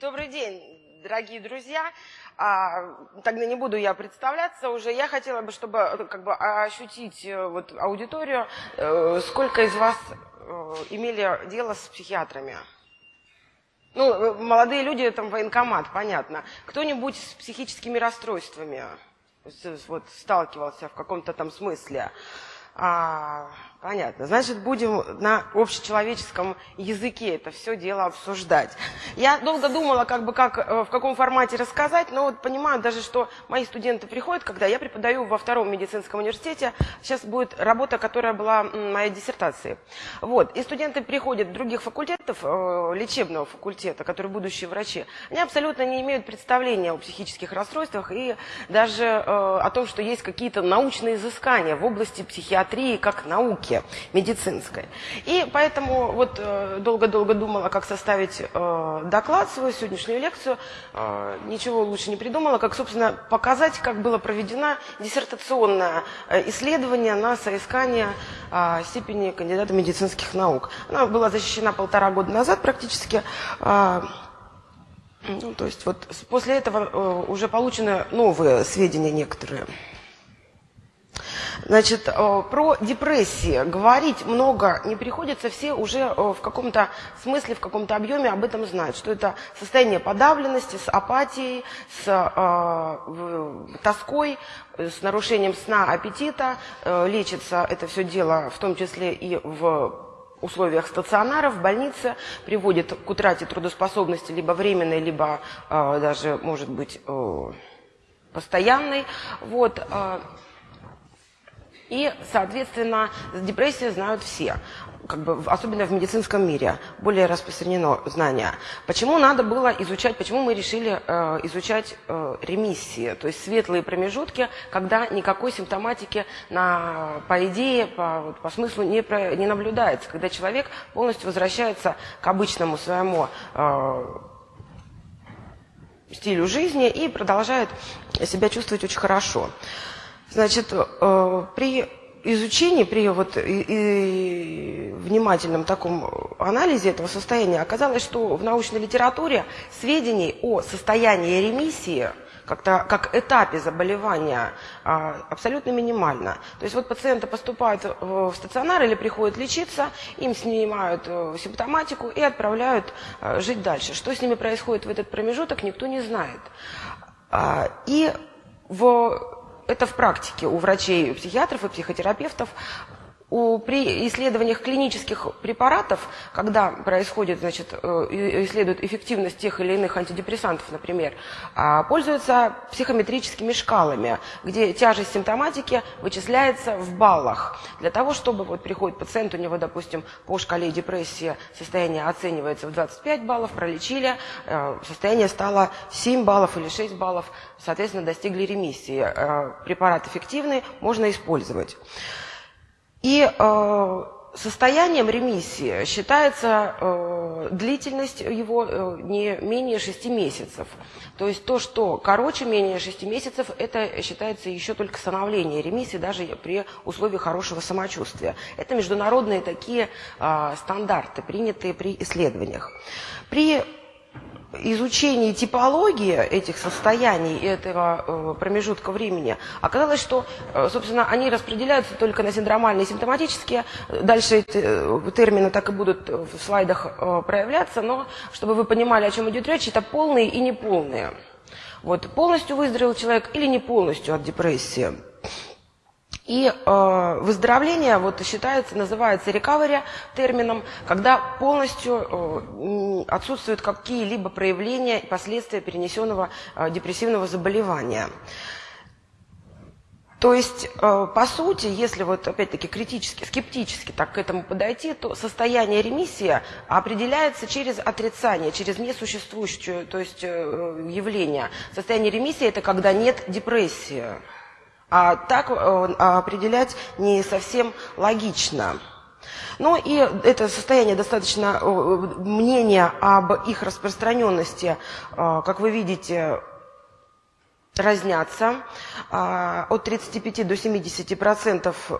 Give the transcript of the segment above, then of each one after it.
Добрый день, дорогие друзья. А, тогда не буду я представляться уже. Я хотела бы, чтобы э, как бы ощутить э, вот, аудиторию, э, сколько из вас имели дело с психиатрами. Ну, молодые люди, там военкомат, понятно. Кто-нибудь с психическими расстройствами вот, сталкивался в каком-то там смысле? А, Понятно. Значит, будем на общечеловеческом языке это все дело обсуждать. Я долго думала, как бы, как, э, в каком формате рассказать, но вот понимаю даже, что мои студенты приходят, когда я преподаю во втором медицинском университете. Сейчас будет работа, которая была моей диссертацией. Вот. И студенты приходят других факультетов, э, лечебного факультета, которые будущие врачи. Они абсолютно не имеют представления о психических расстройствах и даже э, о том, что есть какие-то научные изыскания в области психиатрии как науки науке медицинской. И поэтому вот э, долго-долго думала, как составить э, доклад, свою сегодняшнюю лекцию. Э, ничего лучше не придумала, как, собственно, показать, как было проведено диссертационное исследование на соискание степени кандидата медицинских наук. Она была защищена полтора года назад практически. Ну, то есть вот после этого уже получены новые сведения некоторые. Значит, э, про депрессии говорить много не приходится, все уже э, в каком-то смысле, в каком-то объеме об этом знают, что это состояние подавленности с апатией, с э, тоской, с нарушением сна, аппетита. Лечится это все дело в том числе и в условиях стационара в больнице приводит к утрате трудоспособности либо временной, либо э, даже, может быть, э, постоянной. Вот, э, и, соответственно, депрессию знают все, как бы, особенно в медицинском мире, более распространено знание. Почему надо было изучать, почему мы решили э, изучать э, ремиссии, то есть светлые промежутки, когда никакой симптоматики, на, по идее, по, по смыслу не, про, не наблюдается, когда человек полностью возвращается к обычному своему э, стилю жизни и продолжает себя чувствовать очень хорошо. Значит, э, при изучении, при вот и, внимательном таком анализе этого состояния оказалось, что в научной литературе сведений о состоянии ремиссии как-то как этапе заболевания а, абсолютно минимально. То есть вот пациенты поступают в стационар или приходят лечиться, им снимают э, симптоматику и отправляют э, жить дальше. Что с ними происходит в этот промежуток, никто не знает. А, и в это в практике у врачей, психиатров и психотерапевтов. У, при исследованиях клинических препаратов, когда происходит, значит, э, исследуют эффективность тех или иных антидепрессантов, например, а, пользуются психометрическими шкалами, где тяжесть симптоматики вычисляется в баллах. Для того, чтобы вот приходит пациент, у него, допустим, по шкале депрессии состояние оценивается в 25 баллов, пролечили, э, состояние стало 7 баллов или 6 баллов, соответственно, достигли ремиссии. Э, препарат эффективный, можно использовать. И э, состоянием ремиссии считается э, длительность его э, не менее 6 месяцев. То есть то, что короче менее 6 месяцев, это считается еще только становление ремиссии, даже при условии хорошего самочувствия. Это международные такие э, стандарты, принятые при исследованиях. При изучении типологии этих состояний этого э, промежутка времени оказалось, что, э, собственно, они распределяются только на синдромальные и симптоматические. Дальше эти э, термины так и будут в слайдах проявляться, но чтобы вы понимали, о чем идет речь, это полные и неполные. Вот полностью выздоровел человек или не полностью от депрессии. И э, выздоровление вот, считается, называется recovery термином, когда полностью э, отсутствуют какие-либо проявления и последствия перенесенного э, депрессивного заболевания. То есть, э, по сути, если вот опять-таки критически, скептически так к этому подойти, то состояние ремиссии определяется через отрицание, через несуществующее то есть, э, явление. Состояние ремиссии – это когда нет депрессии. А так э, определять не совсем логично. Ну и это состояние достаточно, э, мнения об их распространенности, э, как вы видите, разнятся. От 35 до 70 процентов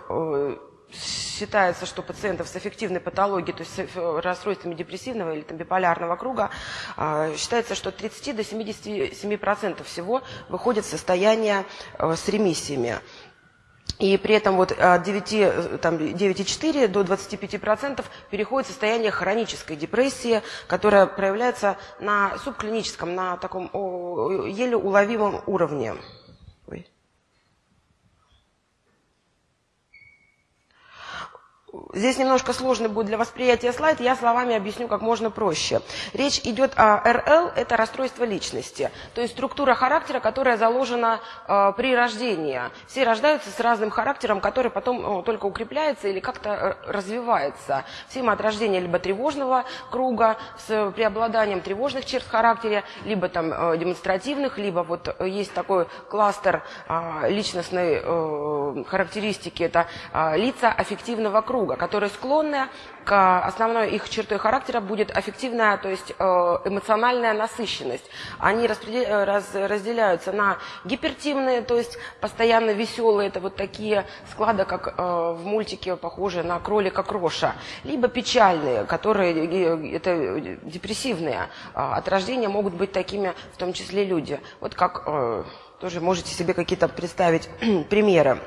считается, что пациентов с эффективной патологией, то есть с расстройствами депрессивного или там, биполярного круга, а, считается, что от 30 до 77% всего выходит в состояние э, с ремиссиями. И при этом вот от 9,4 до 25% переходит в состояние хронической депрессии, которая проявляется на субклиническом, на таком еле уловимом уровне. Здесь немножко сложный будет для восприятия слайд, я словами объясню как можно проще. Речь идет о РЛ, это расстройство личности, то есть структура характера, которая заложена э, при рождении. Все рождаются с разным характером, который потом э, только укрепляется или как-то э, развивается. Все мы от рождения либо тревожного круга с преобладанием тревожных черт в характере, либо там э, демонстративных, либо вот э, есть такой кластер э, личностной э, характеристики, это э, лица аффективного круга которые склонны к основной их чертой характера будет аффективная, то есть э, эмоциональная насыщенность. Они э, разделяются на гипертимные, то есть постоянно веселые, это вот такие склады, как э, в мультике, похожие на кролика Кроша, либо печальные, которые это депрессивные. От рождения могут быть такими, в том числе люди. Вот как тоже можете себе какие-то представить примеры.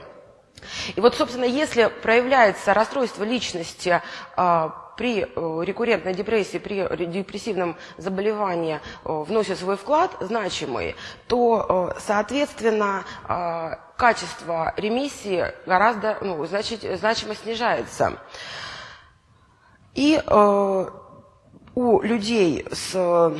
И вот, собственно, если проявляется расстройство личности э, при э, рекуррентной депрессии, при депрессивном заболевании э, вносит свой вклад значимый, то, э, соответственно, качество ремиссии гораздо ну, значить, значимо снижается. И у людей с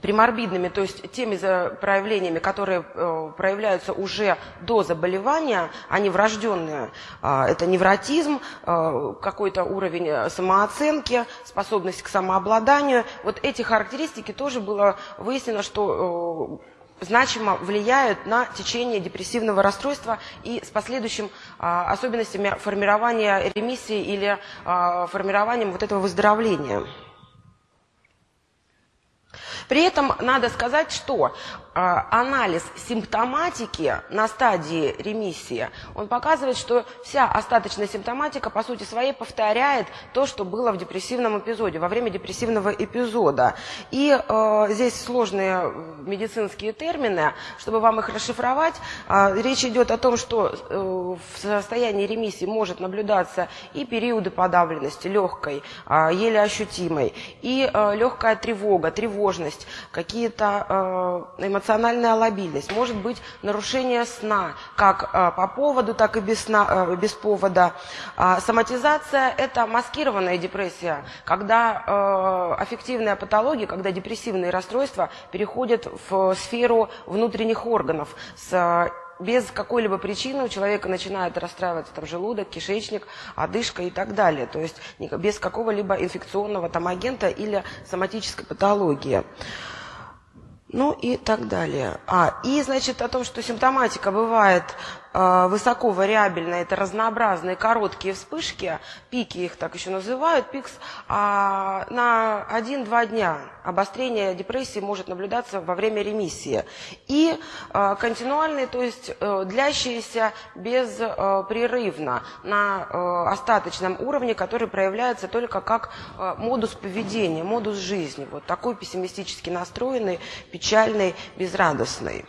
приморбидными, то есть теми проявлениями, которые э, проявляются уже до заболевания, они врожденные. Э, это невротизм, э, какой-то уровень э, самооценки, способность к самообладанию. Вот эти характеристики тоже было выяснено, что значимо влияют на течение депрессивного расстройства и с последующим а, особенностями формирования ремиссии или а, формированием вот этого выздоровления. При этом надо сказать, что анализ симптоматики на стадии ремиссии, он показывает, что вся остаточная симптоматика, по сути своей, повторяет то, что было в депрессивном эпизоде, во время депрессивного эпизода. И э, здесь сложные медицинские термины, чтобы вам их расшифровать. Э, речь идет о том, что э, в состоянии ремиссии может наблюдаться и периоды подавленности легкой, э, еле ощутимой, и э, легкая тревога, тревожность, какие-то э, эмоциональная лобильность, может быть нарушение сна, как э, по поводу, так и без, сна, э, без повода. А соматизация – это маскированная депрессия, когда э, аффективная патология, когда депрессивные расстройства переходят в сферу внутренних органов с без какой-либо причины у человека начинает расстраиваться там желудок, кишечник, одышка и так далее. То есть без какого-либо инфекционного там агента или соматической патологии. Ну и так далее. А, и, значит, о том, что симптоматика бывает высоко вариабельная, это разнообразные короткие вспышки, пики их так еще называют, пикс, а на 1-2 дня обострение депрессии может наблюдаться во время ремиссии. И э, континуальные, то есть э, длящиеся беспрерывно на э, остаточном уровне, который проявляется только как э, модус поведения, модус жизни. Вот такой пессимистически настроенный, печальный, безрадостный.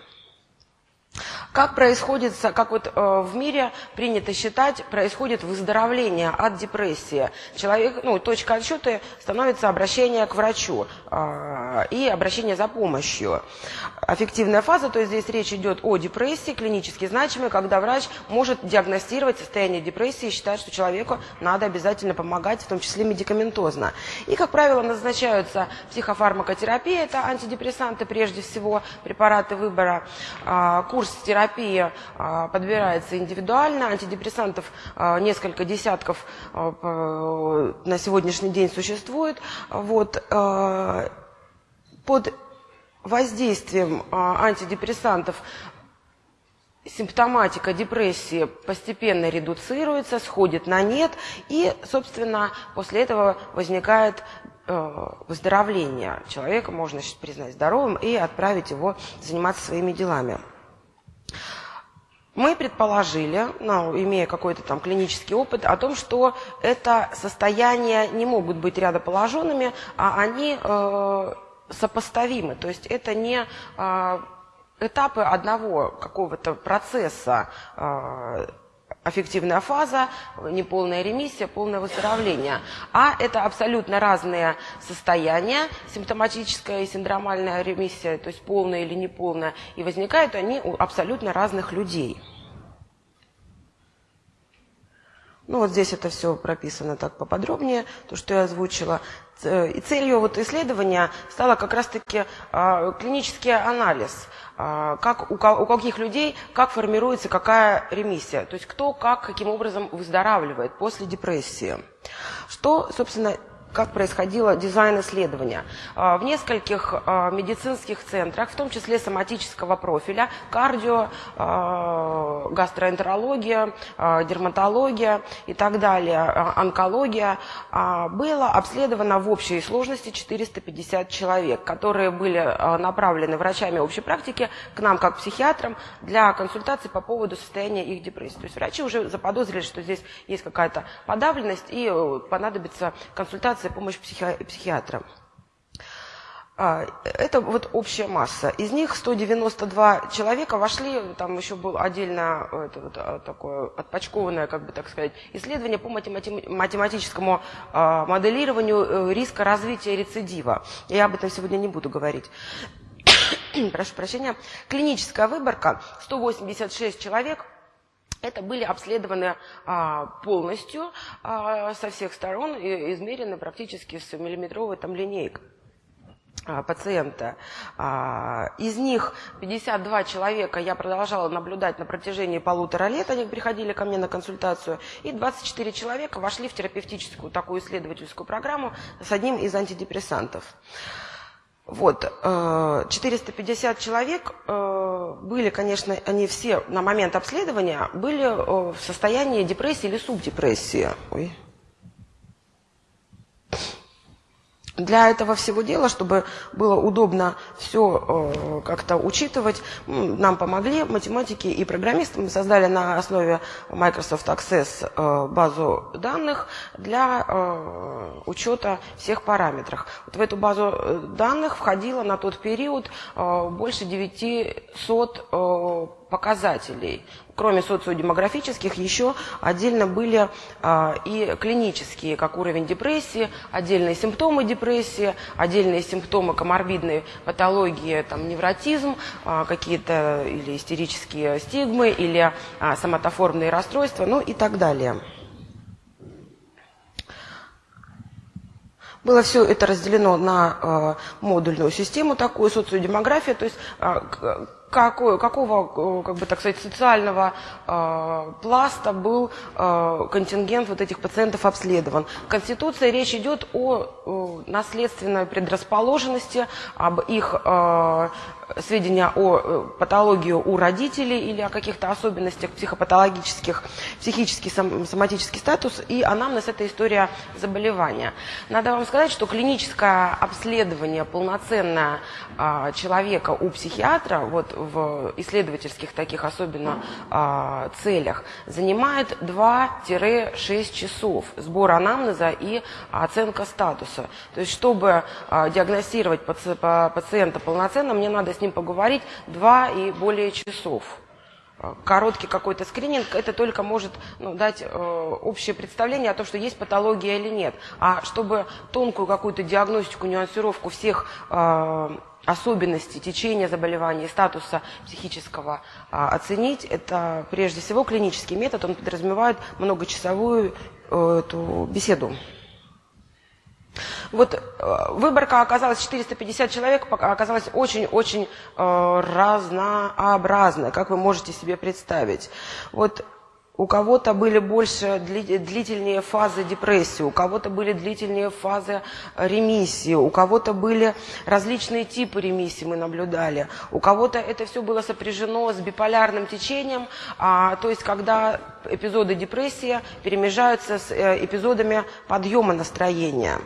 Как происходит, как вот э, в мире принято считать, происходит выздоровление от депрессии. Человек, ну, точка отсчета становится обращение к врачу э, и обращение за помощью. Аффективная фаза, то есть здесь речь идет о депрессии, клинически значимой, когда врач может диагностировать состояние депрессии и считать, что человеку надо обязательно помогать, в том числе медикаментозно. И, как правило, назначаются психофармакотерапия, это антидепрессанты прежде всего, препараты выбора, э, курс терапии, терапия а, подбирается индивидуально. Антидепрессантов а, несколько десятков а, на сегодняшний день существует. Вот, под воздействием антидепрессантов симптоматика депрессии постепенно редуцируется, сходит на нет, и, собственно, после этого возникает выздоровление. Человека можно признать здоровым и отправить его заниматься своими делами. Мы предположили, ну, имея какой-то там клинический опыт, о том, что это состояния не могут быть рядоположенными, а они э, сопоставимы. То есть это не э, этапы одного какого-то процесса э, аффективная фаза, неполная ремиссия, полное выздоровление. А это абсолютно разные состояния, симптоматическая и синдромальная ремиссия, то есть полная или неполная, и возникают они у абсолютно разных людей. Ну вот здесь это все прописано так поподробнее, то, что я озвучила. И целью вот исследования стало как раз-таки э, клинический анализ – а, как, у каких людей, как формируется какая ремиссия, то есть кто как, каким образом выздоравливает после депрессии. Что, собственно, как происходило дизайн исследования. А, в нескольких а, медицинских центрах, в том числе соматического профиля, кардио, а, гастроэнтерология, дерматология и так далее, онкология, было обследовано в общей сложности 450 человек, которые были направлены врачами общей практики к нам, как психиатрам, для консультации по поводу состояния их депрессии. То есть врачи уже заподозрили, что здесь есть какая-то подавленность и э, понадобится консультация консультация, помощь психи психиатра. А, это вот общая масса. Из них 192 человека вошли, там еще было отдельно это вот, а, такое отпочкованное, как бы так сказать, исследование по математическому а, моделированию э, риска развития рецидива. Я об этом сегодня не буду говорить. Прошу прощения. Клиническая выборка, 186 человек – это были обследованы а, полностью а, со всех сторон и измерены практически с миллиметровой там линейкой а, пациента. А, из них 52 человека я продолжала наблюдать на протяжении полутора лет, они приходили ко мне на консультацию, и 24 человека вошли в терапевтическую такую исследовательскую программу с одним из антидепрессантов. Вот, 450 э, человек э, были, конечно, они все на момент обследования были э, в состоянии депрессии или субдепрессии. Ой. Для этого всего дела, чтобы было удобно все э, как-то учитывать, нам помогли математики и программисты. Мы создали на основе Microsoft Access э, базу данных для э, учета всех параметров. Вот в эту базу данных входило на тот период больше 900 э, показателей кроме социодемографических, еще отдельно были а, и клинические, как уровень депрессии, отдельные симптомы депрессии, отдельные симптомы коморбидной патологии, там, невротизм, а, какие-то или истерические стигмы, или а, соматоформные расстройства, ну и так далее. Было все это разделено на э, модульную систему, такую социодемографию, то есть э, какой, какого, э, как бы так сказать, социального э, пласта был э, контингент вот этих пациентов обследован. В Конституции речь идет о э, наследственной предрасположенности, об их э, сведения о э, патологии у родителей или о каких-то особенностях психопатологических, психический, сом, соматический статус и анамнез – это история заболевания. Надо вам сказать, что клиническое обследование полноценное а, человека у психиатра, вот в исследовательских таких особенно а, целях, занимает 2-6 часов сбор анамнеза и оценка статуса. То есть, чтобы а, диагностировать паци пациента полноценно, мне надо с ним поговорить 2 и более часов короткий какой-то скрининг, это только может ну, дать э, общее представление о том, что есть патология или нет. А чтобы тонкую какую-то диагностику, нюансировку всех э, особенностей течения заболевания, статуса психического а, оценить, это прежде всего клинический метод, он подразумевает многочасовую э, эту беседу. Вот э, выборка оказалась 450 человек, оказалась очень-очень э, разнообразной, как вы можете себе представить. Вот у кого-то были больше длительнее фазы депрессии, у кого-то были длительнее фазы ремиссии, у кого-то были различные типы ремиссии мы наблюдали, у кого-то это все было сопряжено с биполярным течением, а, то есть когда эпизоды депрессии перемежаются с э, эпизодами подъема настроения.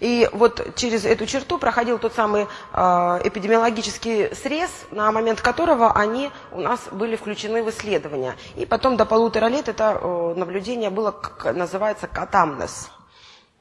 И вот через эту черту проходил тот самый э, эпидемиологический срез, на момент которого они у нас были включены в исследования. И потом до полутора лет это э, наблюдение было, как называется, катамнес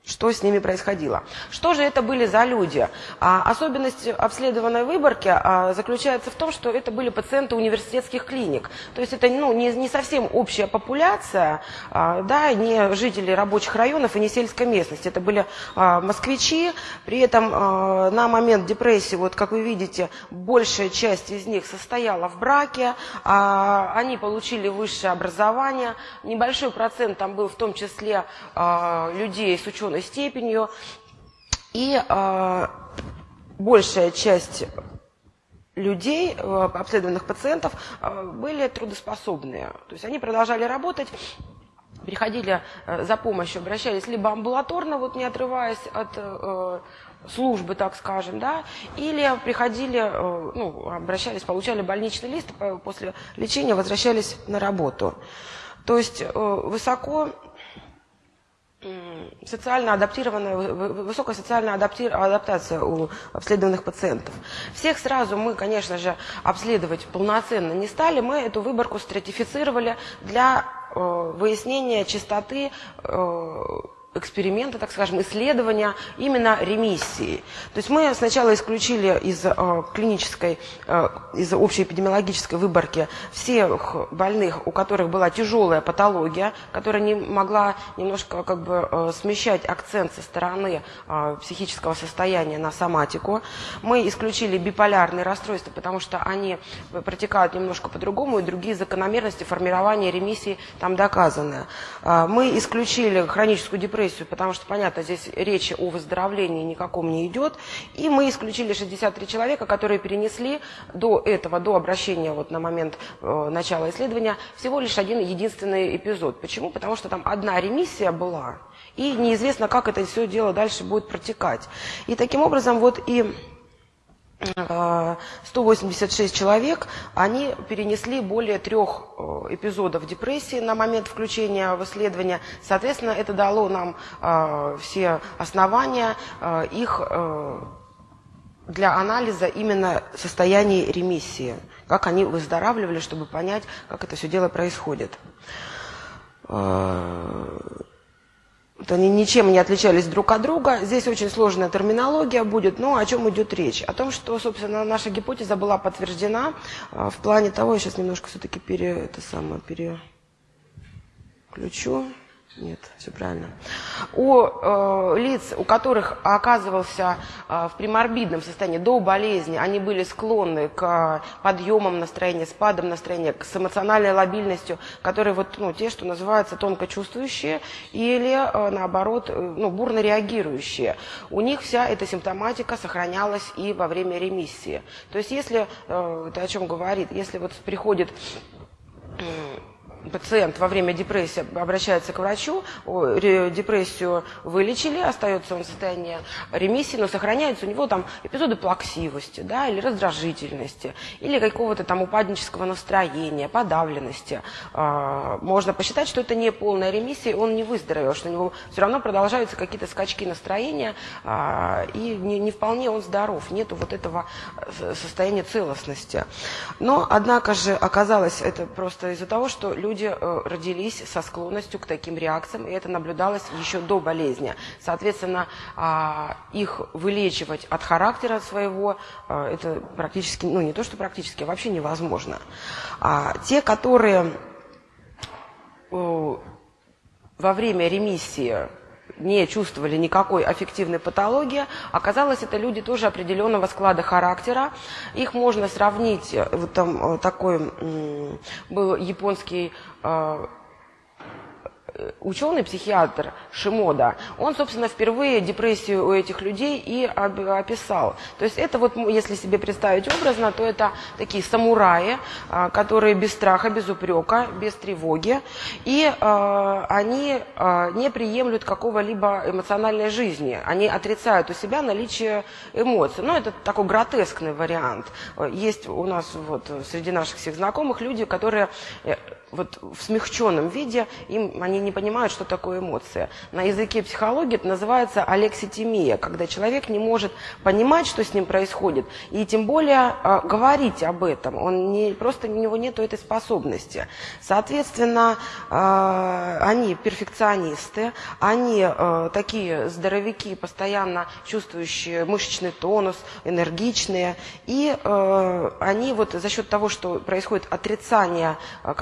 что с ними происходило. Что же это были за люди? А, особенность обследованной выборки а, заключается в том, что это были пациенты университетских клиник. То есть это ну, не, не совсем общая популяция, а, да, не жители рабочих районов и не сельской местности. Это были а, москвичи, при этом а, на момент депрессии, вот как вы видите, большая часть из них состояла в браке, а, они получили высшее образование, небольшой процент там был в том числе а, людей с ученым ученой степенью. И э, большая часть людей, э, обследованных пациентов, э, были трудоспособные. То есть они продолжали работать, приходили э, за помощью, обращались либо амбулаторно, вот не отрываясь от э, службы, так скажем, да, или приходили, э, ну, обращались, получали больничный лист, после лечения возвращались на работу. То есть э, высоко социально адаптированная, высокая социальная адаптация у обследованных пациентов. Всех сразу мы, конечно же, обследовать полноценно не стали. Мы эту выборку стратифицировали для э, выяснения частоты э, эксперимента, так скажем, исследования именно ремиссии. То есть мы сначала исключили из э, клинической, э, из общей эпидемиологической выборки всех больных, у которых была тяжелая патология, которая не могла немножко как бы э, смещать акцент со стороны э, психического состояния на соматику. Мы исключили биполярные расстройства, потому что они протекают немножко по-другому, и другие закономерности формирования ремиссии там доказаны. Э, мы исключили хроническую депрессию, депрессию, потому что, понятно, здесь речи о выздоровлении никаком не идет. И мы исключили 63 человека, которые перенесли до этого, до обращения вот на момент э, начала исследования, всего лишь один единственный эпизод. Почему? Потому что там одна ремиссия была, и неизвестно, как это все дело дальше будет протекать. И таким образом вот и 186 человек, они перенесли более трех э, эпизодов депрессии на момент включения в исследование. Соответственно, это дало нам э, все основания э, их для анализа именно состояния ремиссии, как они выздоравливали, чтобы понять, как это все дело происходит они ничем не отличались друг от друга. Здесь очень сложная терминология будет, но о чем идет речь? О том, что, собственно, наша гипотеза была подтверждена а, в плане того, я сейчас немножко все-таки пере, это самое, переключу. Нет, все правильно. У э, лиц, у которых оказывался э, в приморбидном состоянии до болезни, они были склонны к подъемам настроения, спадам настроения, с эмоциональной лобильностью, которые вот, ну, те, что называются тонко чувствующие или, э, наоборот, э, ну, бурно реагирующие. У них вся эта симптоматика сохранялась и во время ремиссии. То есть, если, э, это о чем говорит, если вот приходит пациент во время депрессии обращается к врачу, депрессию вылечили, остается он в состоянии ремиссии, но сохраняются у него там эпизоды плаксивости, да, или раздражительности, или какого-то там упаднического настроения, подавленности. А, можно посчитать, что это не полная ремиссия, он не выздоровел, что у него все равно продолжаются какие-то скачки настроения, а, и не, не вполне он здоров, нету вот этого э, состояния целостности. Но, однако же, оказалось это просто из-за того, что люди люди э, родились со склонностью к таким реакциям, и это наблюдалось еще до болезни. Соответственно, а, их вылечивать от характера своего, э, это практически, ну не то, что практически, а вообще невозможно. А те, которые э, во время ремиссии не чувствовали никакой аффективной патологии. Оказалось, это люди тоже определенного склада характера. Их можно сравнить, э, вот там э, такой был японский э, Э, ученый, психиатр Шимода, он, собственно, впервые депрессию у этих людей и описал. То есть это вот, если себе представить образно, то это такие самураи, а, которые без страха, без упрека, без тревоги, и а, они а, не приемлют какого-либо эмоциональной жизни. Они отрицают у себя наличие эмоций. Ну, это такой гротескный вариант. Есть у нас вот среди наших всех знакомых люди, которые э, вот в смягченном виде, им они не понимают, что такое эмоция. На языке психологии это называется алекситимия, когда человек не может понимать, что с ним происходит, и тем более э, говорить об этом. Он не, просто у него нет этой способности. Соответственно, э, они перфекционисты, они э, такие здоровяки, постоянно чувствующие мышечный тонус, энергичные, и э, они вот за счет того, что происходит отрицание э,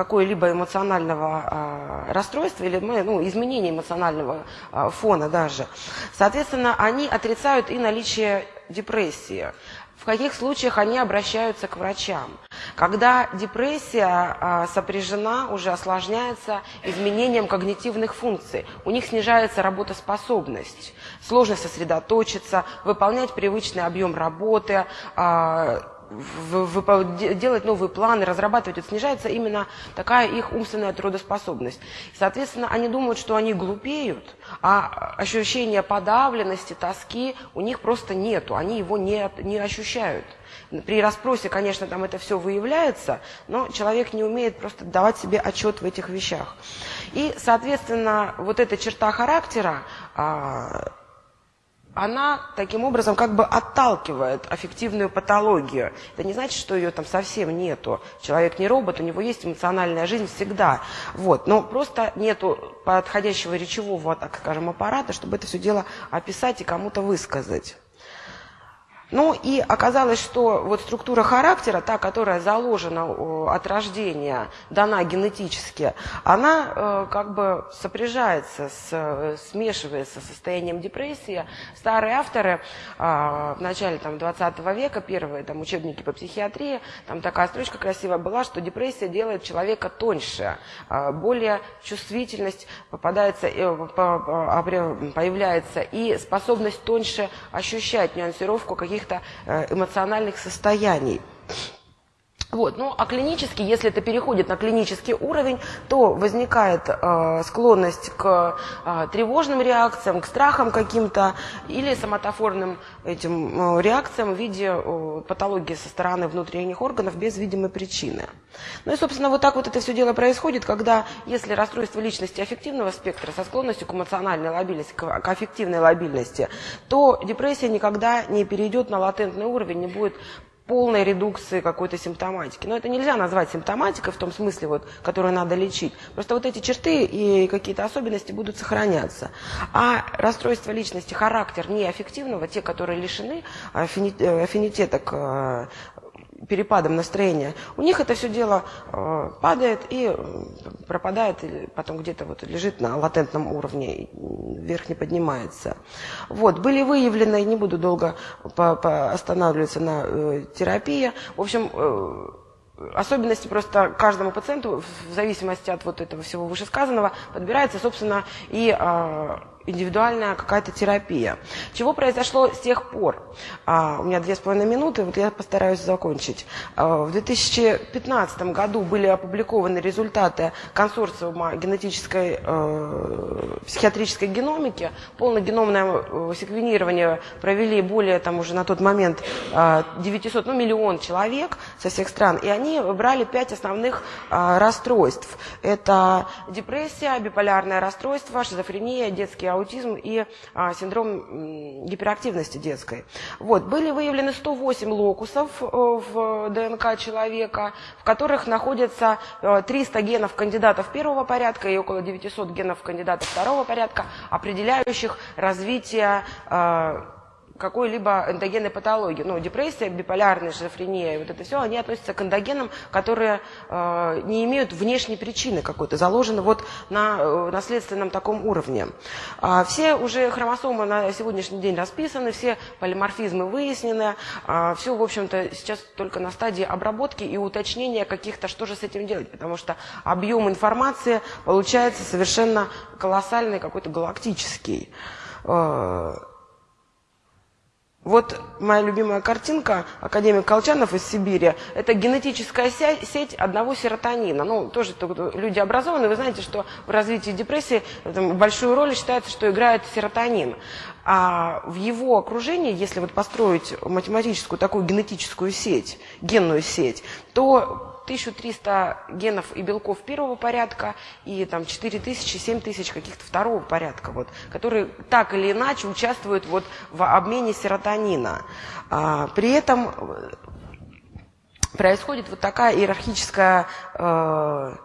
какой-либо эмоционального э, расстройства или ну, изменения эмоционального э, фона даже, соответственно, они отрицают и наличие депрессии. В каких случаях они обращаются к врачам? Когда депрессия а, сопряжена, уже осложняется изменением когнитивных функций. У них снижается работоспособность, сложно сосредоточиться, выполнять привычный объем работы, а, делать новые планы, разрабатывать, это снижается именно такая их умственная трудоспособность. Соответственно, они думают, что они глупеют, а ощущение подавленности, тоски у них просто нету, они его не, не ощущают. При расспросе, конечно, там это все выявляется, но человек не умеет просто давать себе отчет в этих вещах. И, соответственно, вот эта черта характера, а, она таким образом как бы отталкивает аффективную патологию. Это не значит, что ее там совсем нету. Человек не робот, у него есть эмоциональная жизнь всегда. Вот. Но просто нету подходящего речевого, так скажем, аппарата, чтобы это все дело описать и кому-то высказать. Ну и оказалось, что вот структура характера, та, которая заложена от рождения, дана генетически, она э, как бы сопряжается, с, смешивается с состоянием депрессии. Старые авторы э, в начале там, 20 века, первые там, учебники по психиатрии, там такая строчка красивая была, что депрессия делает человека тоньше, э, более чувствительность попадается, э, появляется и способность тоньше ощущать нюансировку каких каких-то э, эмоциональных состояний. Вот. Ну, а клинически, если это переходит на клинический уровень, то возникает э, склонность к э, тревожным реакциям, к страхам каким-то или соматофорным этим э, реакциям в виде э, патологии со стороны внутренних органов без видимой причины. Ну и, собственно, вот так вот это все дело происходит, когда, если расстройство личности аффективного спектра со склонностью к эмоциональной лобильности, к, к аффективной лобильности, то депрессия никогда не перейдет на латентный уровень, не будет полной редукции какой-то симптоматики. Но это нельзя назвать симптоматикой в том смысле, вот, которую надо лечить. Просто вот эти черты и какие-то особенности будут сохраняться. А расстройство личности, характер неэффективного, те, которые лишены аффинитета к перепадом настроения, у них это все дело э, падает и пропадает, или потом где-то вот лежит на латентном уровне, вверх не поднимается. Вот, были выявлены, не буду долго по, по останавливаться на э, терапии, в общем, э, особенности просто каждому пациенту, в зависимости от вот этого всего вышесказанного, подбирается, собственно, и э, индивидуальная какая-то терапия. Чего произошло с тех пор? А, у меня две с половиной минуты, вот я постараюсь закончить. А, в 2015 году были опубликованы результаты консорциума генетической э, психиатрической геномики. Полногеномное э, секвенирование провели более, там уже на тот момент, э, 900, ну миллион человек со всех стран, и они брали пять основных э, расстройств. Это депрессия, биполярное расстройство, шизофрения, детские аутизм и а, синдром гиперактивности детской. Вот, были выявлены 108 локусов э, в ДНК человека, в которых находятся 300 э, генов кандидатов первого порядка и около 900 генов кандидатов второго порядка, определяющих развитие э, какой-либо эндогенной патологии. Ну, депрессия, биполярная шизофрения, вот это все, они относятся к эндогенам, которые э, не имеют внешней причины какой-то, заложены вот на э, наследственном таком уровне. А все уже хромосомы на сегодняшний день расписаны, все полиморфизмы выяснены, а все, в общем-то, сейчас только на стадии обработки и уточнения каких-то, что же с этим делать, потому что объем информации получается совершенно колоссальный, какой-то галактический. Вот моя любимая картинка, академик Колчанов из Сибири, это генетическая сеть одного серотонина. Ну, тоже люди образованные, вы знаете, что в развитии депрессии большую роль считается, что играет серотонин. А в его окружении, если вот построить математическую такую генетическую сеть, генную сеть, то 1300 генов и белков первого порядка и там 4000, 7000 каких-то второго порядка, вот, которые так или иначе участвуют вот в обмене серотонина. А, при этом происходит вот такая иерархическая э,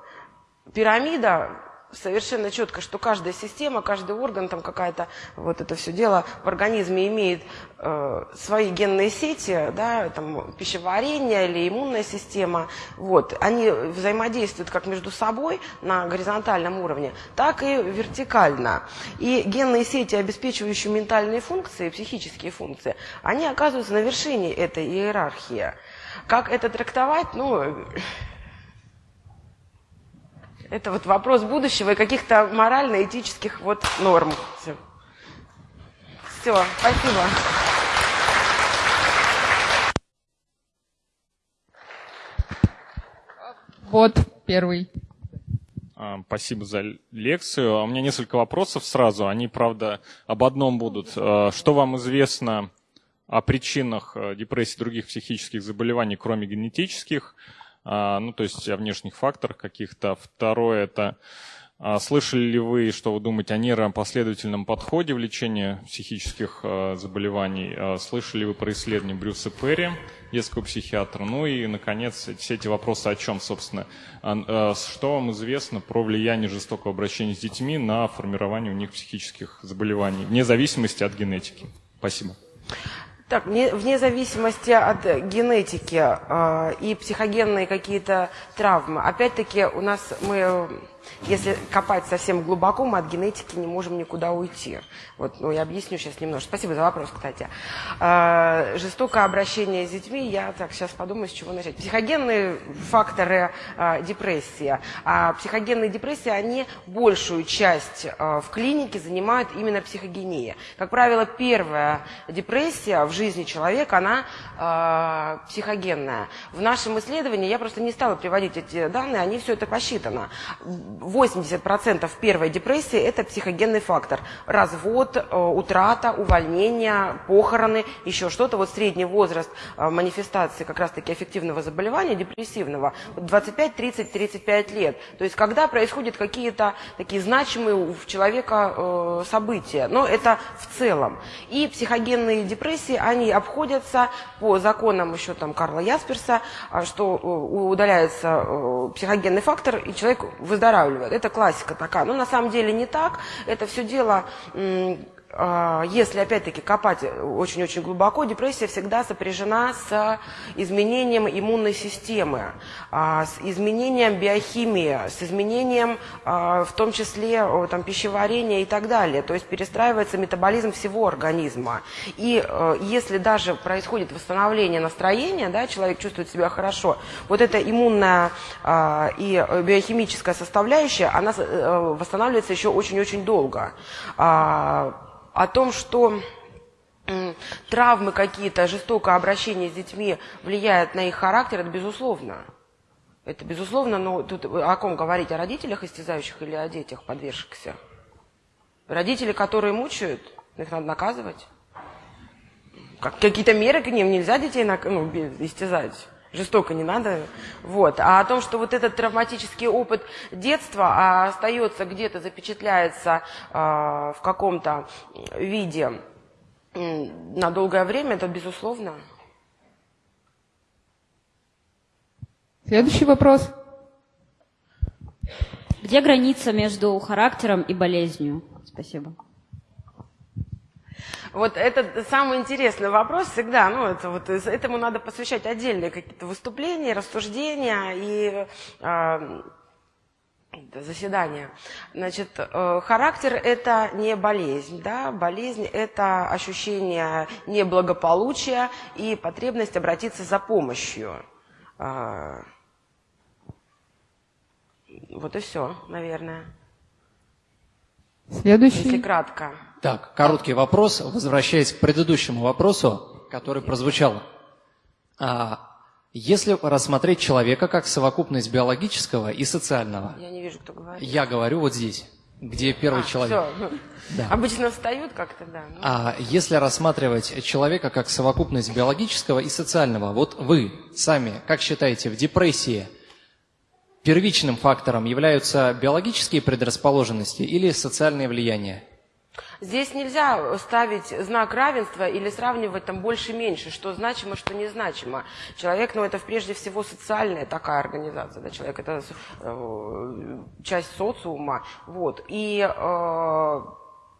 пирамида, совершенно четко, что каждая система, каждый орган, там какая-то вот это все дело в организме имеет э, свои генные сети, да, там пищеварение или иммунная система, вот, они взаимодействуют как между собой на горизонтальном уровне, так и вертикально. И генные сети, обеспечивающие ментальные функции, психические функции, они оказываются на вершине этой иерархии. Как это трактовать, ну, это вот вопрос будущего и каких-то морально-этических вот норм. Все. Все, спасибо. Вот первый. А, спасибо за лекцию. У меня несколько вопросов сразу. Они, правда, об одном будут. А, что вам известно о причинах э, депрессии и других психических заболеваний, кроме генетических? А, ну, то есть о внешних факторах каких-то. Второе – это а, слышали ли вы, что вы думаете о нейропоследовательном подходе в лечении психических а, заболеваний? Слышали ли вы про исследование Брюса Перри, детского психиатра? Ну и, наконец, все эти вопросы о чем, собственно? Что вам известно про влияние жестокого обращения с детьми на формирование у них психических заболеваний, вне зависимости от генетики? Спасибо. Так, вне зависимости от генетики э, и психогенные какие-то травмы, опять-таки у нас мы если копать совсем глубоко, мы от генетики не можем никуда уйти. Вот, ну, я объясню сейчас немножко. Спасибо за вопрос, кстати. Э, жестокое обращение с детьми, я так сейчас подумаю, с чего начать. Психогенные факторы э, депрессии. А психогенные депрессии, они большую часть э, в клинике занимают именно психогения. Как правило, первая депрессия в жизни человека, она э, психогенная. В нашем исследовании, я просто не стала приводить эти данные, они все это посчитано 80% первой депрессии – это психогенный фактор. Развод, э, утрата, увольнение, похороны, еще что-то. Вот средний возраст э, манифестации как раз-таки аффективного заболевания, депрессивного, 25, 30, 35 лет. То есть когда происходят какие-то такие значимые у человека э, события. Но это в целом. И психогенные депрессии, они обходятся по законам еще там Карла Ясперса, что удаляется психогенный фактор, и человек выздоравливает выздоравливает. Это классика такая. Но на самом деле не так. Это все дело если опять-таки копать очень-очень глубоко, депрессия всегда сопряжена с изменением иммунной системы, а, с изменением биохимии, с изменением а, в том числе там, пищеварения и так далее. То есть перестраивается метаболизм всего организма. И если даже происходит восстановление настроения, да, человек чувствует себя хорошо, вот эта иммунная и биохимическая составляющая, она э, восстанавливается еще очень-очень долго о том, что травмы какие-то, жестокое обращение с детьми влияет на их характер, это безусловно. Это безусловно, но тут о ком говорить? О родителях истязающих или о детях подвергшихся? Родители, которые мучают, их надо наказывать. Как, какие-то меры к ним, нельзя детей ну, истязать жестоко не надо. Вот. А о том, что вот этот травматический опыт детства а, остается где-то, запечатляется а, в каком-то виде на долгое время, это безусловно. Следующий вопрос. Где граница между характером и болезнью? Спасибо. Вот это самый интересный вопрос всегда. Ну, это вот, этому надо посвящать отдельные какие-то выступления, рассуждения и э, заседания. Значит, э, характер – это не болезнь. Да? Болезнь – это ощущение неблагополучия и потребность обратиться за помощью. Э, вот и все, наверное. Следующий. Если кратко. Так, короткий вопрос, возвращаясь к предыдущему вопросу, который прозвучал. А, если рассмотреть человека как совокупность биологического и социального. Я не вижу, кто говорит. Я говорю вот здесь, где первый а, человек. Все. Да. Обычно встают как-то, да. Ну. А если рассматривать человека как совокупность биологического и социального, вот вы сами, как считаете, в депрессии первичным фактором являются биологические предрасположенности или социальные влияния? Здесь нельзя ставить знак равенства или сравнивать там больше-меньше, что значимо, что незначимо. Человек, ну, это прежде всего социальная такая организация, да, человек это э, часть социума, вот, и э,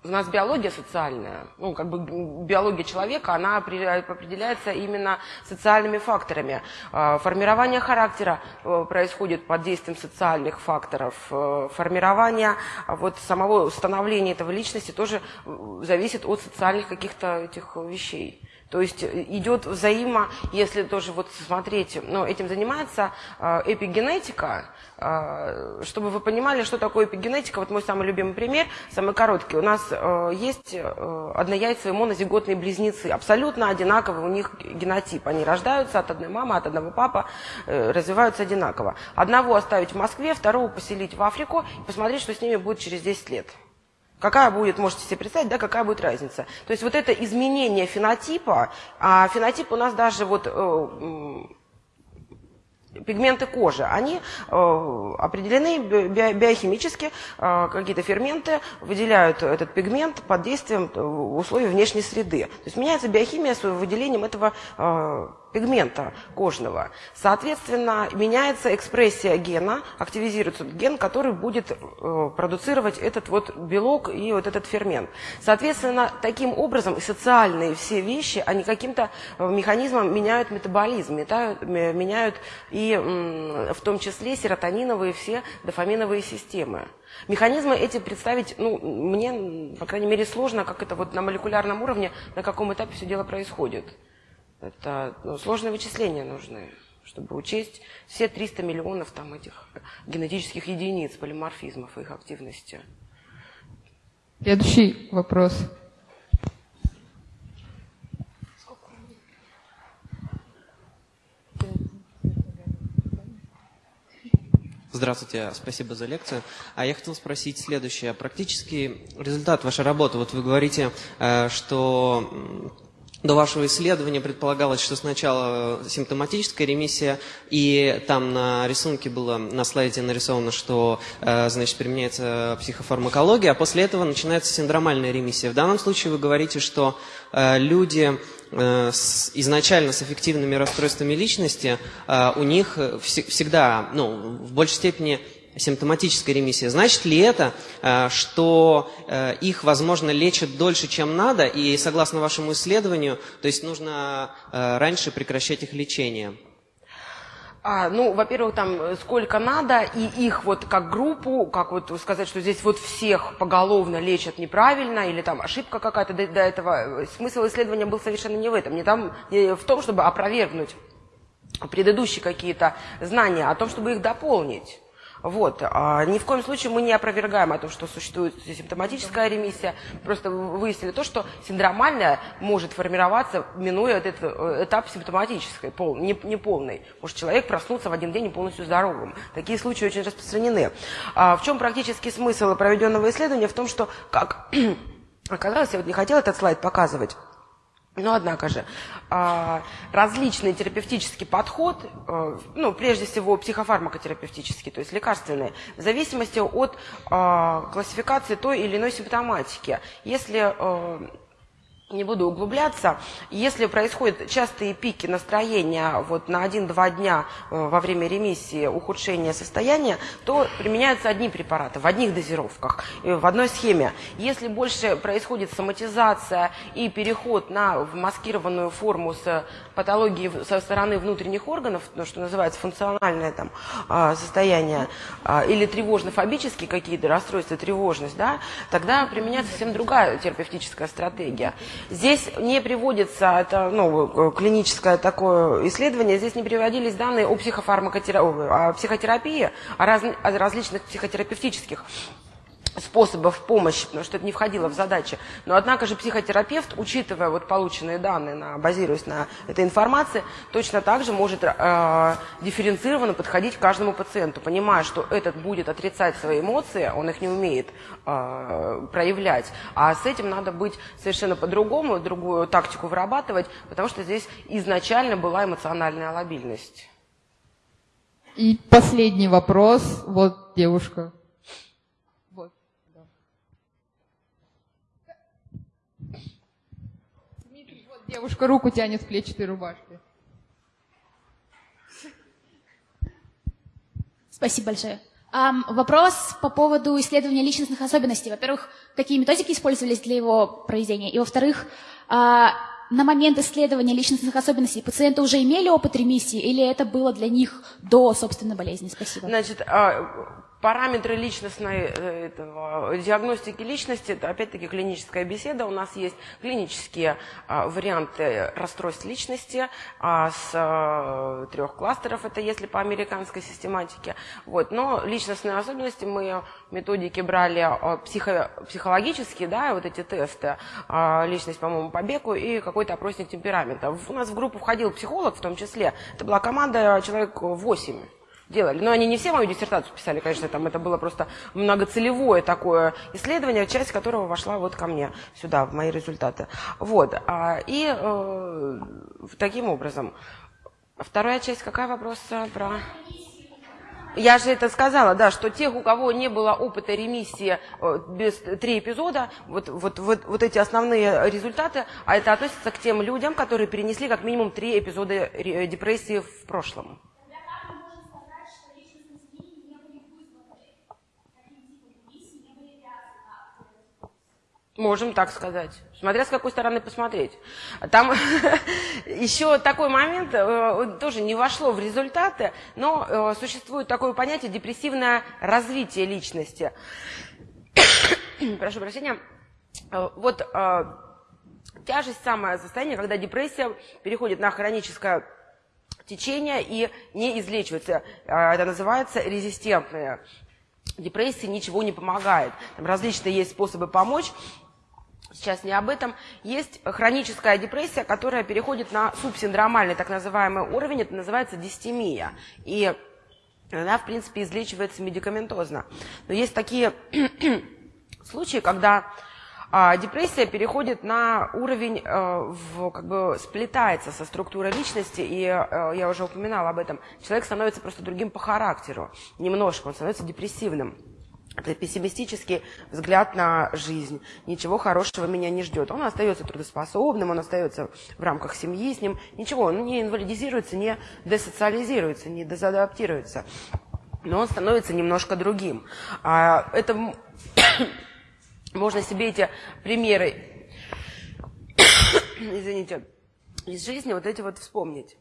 у нас биология социальная, ну, как бы биология человека, она определяется именно социальными факторами. А, формирование характера э, происходит под действием социальных факторов. Э, формирование вот самого становления этого личности тоже э, зависит от социальных каких-то этих вещей. То есть э, идет взаимо, если тоже вот смотреть, ну, этим занимается э, эпигенетика, э, чтобы вы понимали, что такое эпигенетика. Вот мой самый любимый пример, самый короткий. У нас э, есть э, однояйцевые монозиготные близнецы, абсолютно одинаковый у них генотип. Они рождаются от одной мамы, от одного папы, э, развиваются одинаково. Одного оставить в Москве, второго поселить в Африку и посмотреть, что с ними будет через 10 лет. Какая будет, можете себе представить, да, какая будет разница. То есть вот это изменение фенотипа, а фенотип у нас даже вот э, пигменты кожи, они э, определены би биохимически, э, какие-то ферменты выделяют этот пигмент под действием э, условий внешней среды. То есть меняется биохимия с выделением этого э, пигмента кожного. Соответственно, меняется экспрессия гена, активизируется ген, который будет э, продуцировать этот вот белок и вот этот фермент. Соответственно, таким образом социальные все вещи, они каким-то э, механизмом меняют метаболизм, метают, меняют и э, в том числе серотониновые все дофаминовые системы. Механизмы эти представить, ну, мне, по крайней мере, сложно, как это вот на молекулярном уровне, на каком этапе все дело происходит. Это ну, сложные вычисления нужны, чтобы учесть все 300 миллионов там этих генетических единиц полиморфизмов и их активности. Следующий вопрос. Здравствуйте, спасибо за лекцию. А я хотел спросить следующее. Практический результат вашей работы. Вот вы говорите, э, что до вашего исследования предполагалось, что сначала симптоматическая ремиссия, и там на рисунке было, на слайде нарисовано, что э, значит, применяется психофармакология, а после этого начинается синдромальная ремиссия. В данном случае вы говорите, что э, люди э, с, изначально с эффективными расстройствами личности, у них всегда, ну, в большей степени симптоматическая ремиссия, значит ли это, э, что э, их, возможно, лечат дольше, чем надо, и согласно вашему исследованию, то есть нужно э, раньше прекращать их лечение? А, ну, во-первых, там сколько надо, и их вот как группу, как вот сказать, что здесь вот всех поголовно лечат неправильно, или там ошибка какая-то до, до этого. Смысл исследования был совершенно не в этом, не, там, не в том, чтобы опровергнуть предыдущие какие-то знания, а о том, чтобы их дополнить. Вот. А ни в коем случае мы не опровергаем о том, что существует симптоматическая ремиссия. Просто выяснили то, что синдромальная может формироваться, минуя этот э, этап симптоматической, пол, не, не полный. Может человек проснуться в один день полностью здоровым. Такие случаи очень распространены. А в чем практический смысл проведенного исследования? В том, что, как оказалось, я вот не хотела этот слайд показывать, но, однако же, а, различный терапевтический подход, э, ну, прежде всего психофармакотерапевтический, то есть лекарственный, в зависимости от а, классификации той или иной симптоматики. Если э, не буду углубляться. Если происходят частые пики настроения вот на 1-2 дня э, во время ремиссии, ухудшения состояния, то применяются одни препараты в одних дозировках, э, в одной схеме. Если больше происходит соматизация и переход на маскированную форму с патологией со стороны внутренних органов, то, что называется функциональное там, а, состояние, а, или тревожно-фобические какие-то расстройства, тревожность, да, тогда применяется совсем другая терапевтическая стратегия. Здесь не приводится, это ну, клиническое такое исследование, здесь не приводились данные о, психофармакотерапии, о психотерапии, о, раз, о различных психотерапевтических способов помощи, потому что это не входило в задачи. Но, однако же, психотерапевт, учитывая вот полученные данные, на, базируясь на этой информации, точно так же может э, дифференцированно подходить к каждому пациенту, понимая, что этот будет отрицать свои эмоции, он их не умеет э, проявлять, а с этим надо быть совершенно по-другому, другую тактику вырабатывать, потому что здесь изначально была эмоциональная лобильность. И последний вопрос. Вот девушка. Вот. да. Дмитрий, вот девушка руку тянет в клетчатой рубашке. Спасибо большое. Ам, вопрос по поводу исследования личностных особенностей. Во-первых, какие методики использовались для его проведения? И во-вторых, а, на момент исследования личностных особенностей пациенты уже имели опыт ремиссии или это было для них до собственной болезни? Спасибо. Значит, а, параметры личностной э, этого, диагностики личности, это опять-таки клиническая беседа. У нас есть клинические а, варианты расстройств личности а, с а, трех кластеров, это если по американской систематике. Вот. Но личностные особенности мы методики брали а, психо, психологические, да, вот эти тесты, а, личность, по-моему, по Беку и какой-то опросник темперамента. У нас в группу входил психолог в том числе, это была команда человек 8 делали. Но они не все мою диссертацию писали, конечно, там это было просто многоцелевое такое исследование, часть которого вошла вот ко мне сюда, в мои результаты. Вот. А, и э, таким образом. Вторая часть, какая вопрос про... Я же это сказала, да, что тех, у кого не было опыта ремиссии э, без три эпизода, вот, вот, вот, вот эти основные результаты, а это относится к тем людям, которые перенесли как минимум три эпизода депрессии в прошлом. Можем так сказать. Смотря с какой стороны посмотреть. Там еще такой момент, э, тоже не вошло в результаты, но э, существует такое понятие депрессивное развитие личности. Прошу прощения. Э, вот тяжесть самое состояние, когда депрессия переходит на хроническое течение и не излечивается. Это называется резистентная депрессии ничего не помогает. Там различные есть способы помочь сейчас не об этом, есть хроническая депрессия, которая переходит на субсиндромальный так называемый уровень, это называется дистемия. И она, в принципе, излечивается медикаментозно. Но есть такие случаи, когда а, депрессия переходит на уровень, а, в, как бы сплетается со структурой личности, и а, я уже упоминала об этом. Человек становится просто другим по характеру, немножко, он становится депрессивным. Это пессимистический взгляд на жизнь. Ничего хорошего меня не ждет. Он остается трудоспособным, он остается в рамках семьи с ним. Ничего, он не инвалидизируется, не десоциализируется, не дезадаптируется. Но он становится немножко другим. А это можно себе эти примеры, извините, из жизни вот эти вот вспомнить.